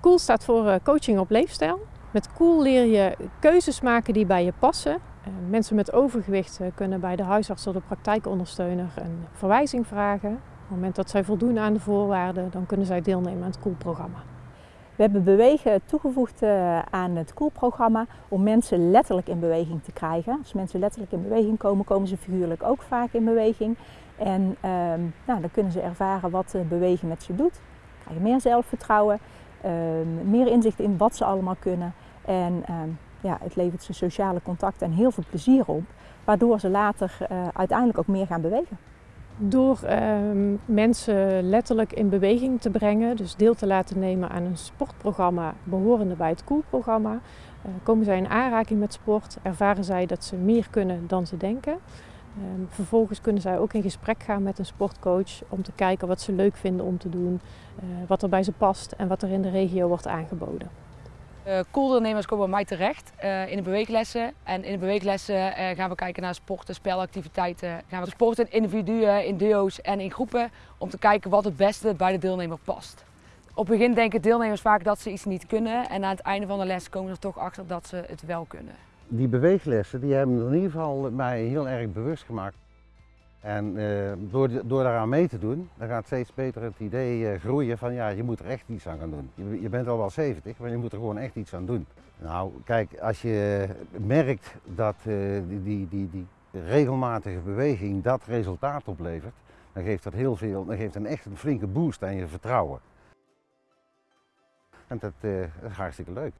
Cool staat voor eh, coaching op leefstijl. Met Cool leer je keuzes maken die bij je passen. Eh, mensen met overgewicht kunnen bij de huisarts of de praktijkondersteuner een verwijzing vragen. Op het moment dat zij voldoen aan de voorwaarden, dan kunnen zij deelnemen aan het Cool-programma. We hebben bewegen toegevoegd aan het Cool-programma om mensen letterlijk in beweging te krijgen. Als mensen letterlijk in beweging komen, komen ze figuurlijk ook vaak in beweging. En ehm, nou, dan kunnen ze ervaren wat bewegen met ze doet. Krijgen meer zelfvertrouwen, meer inzicht in wat ze allemaal kunnen. En ehm, ja, het levert ze sociale contacten en heel veel plezier op, waardoor ze later uh, uiteindelijk ook meer gaan bewegen. Door ehm, mensen letterlijk in beweging te brengen, dus deel te laten nemen aan een sportprogramma behorende bij het Cool-programma, uh, komen zij in aanraking met sport, ervaren zij dat ze meer kunnen dan ze denken. Um, vervolgens kunnen zij ook in gesprek gaan met een sportcoach om te kijken wat ze leuk vinden om te doen, uh, wat er bij ze past en wat er in de regio wordt aangeboden. Uh, Cooldeelnemers komen bij mij terecht uh, in de beweeglessen. En in de beweeglessen gaan we kijken naar sporten, spelactiviteiten. Gaan we sporten in individuen, in duo's en in groepen om te kijken wat het beste bij de deelnemer past. Op het begin denken deelnemers vaak dat ze iets niet kunnen en aan het einde van de les komen ze er toch achter dat ze het wel kunnen. Die beweeglessen die hebben in ieder geval mij heel erg bewust gemaakt. En uh, door, door daaraan mee te doen, dan gaat steeds beter het idee uh, groeien van ja, je moet er echt iets aan gaan doen. Je, bent al wel 70, maar je moet er gewoon echt iets aan doen. Nou, kijk, als je merkt dat die, die, die, die, regelmatige beweging dat resultaat oplevert, dan geeft dat heel veel, dan geeft een echt een flinke boost aan je vertrouwen. En dat, dat is hartstikke leuk.